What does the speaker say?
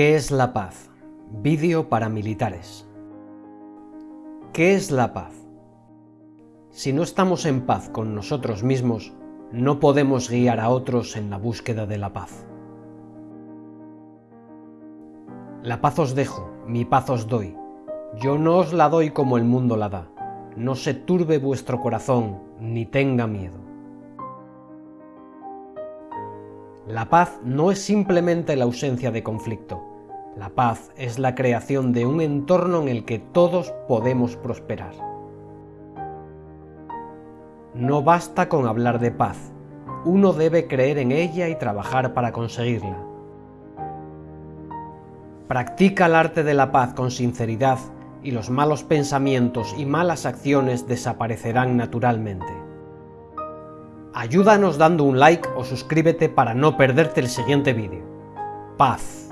¿Qué es la paz? Vídeo para militares. ¿Qué es la paz? Si no estamos en paz con nosotros mismos, no podemos guiar a otros en la búsqueda de la paz. La paz os dejo, mi paz os doy. Yo no os la doy como el mundo la da. No se turbe vuestro corazón, ni tenga miedo. La paz no es simplemente la ausencia de conflicto. La paz es la creación de un entorno en el que todos podemos prosperar. No basta con hablar de paz, uno debe creer en ella y trabajar para conseguirla. Practica el arte de la paz con sinceridad y los malos pensamientos y malas acciones desaparecerán naturalmente. Ayúdanos dando un like o suscríbete para no perderte el siguiente vídeo. Paz.